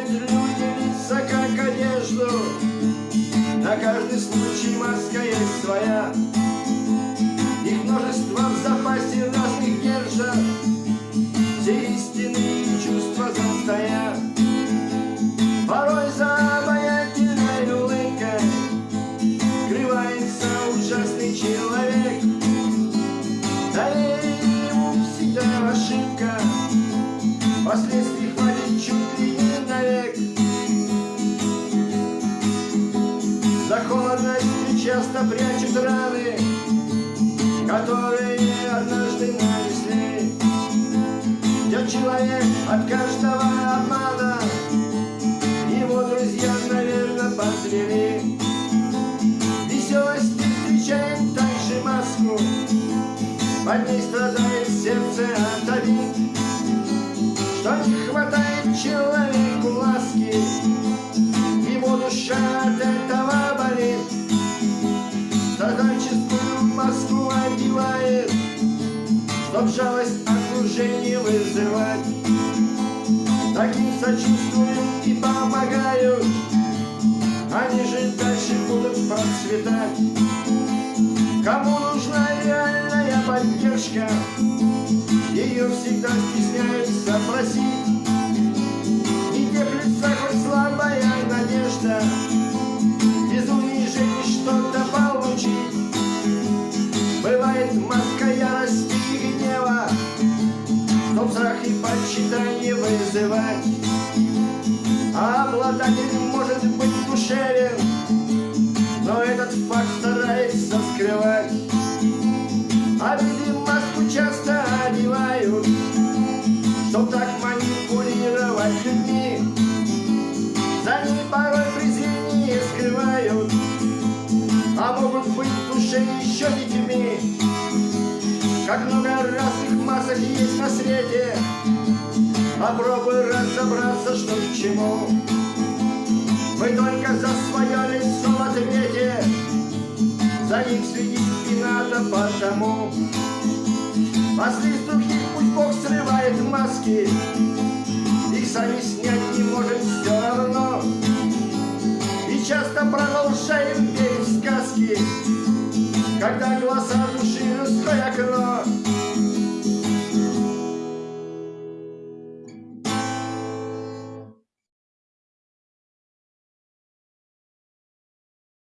меняют люди лица, как одежду На каждый случай маска есть своя. Их множество в запасе разных держат. Все истинные чувства застоя Порой за обаятельной улыбкой Скрывается ужасный человек. Доверие ему всегда ошибка. Последствий За холодностью часто прячут раны Которые однажды нанесли Ждет человек Страдальческую маску одевает Чтоб жалость окружения вызывать. Таким сочувствуют и помогают Они же дальше будут процветать. Кому нужна реальная поддержка Ее всегда стесняются обладатель может быть душевен Но этот факт старается скрывать Обиды маску часто одевают Чтоб так манипулировать людьми За ней порой презрение скрывают а могут быть в душе еще детьми. Как много разных масок есть на свете, Попробуй разобраться, что к чему. Мы только за свое лицо в ответе, За них следить не надо потому. После других пусть Бог срывает маски, Их сами снять не может все равно. И часто продолжаем верить сказки, Когда голоса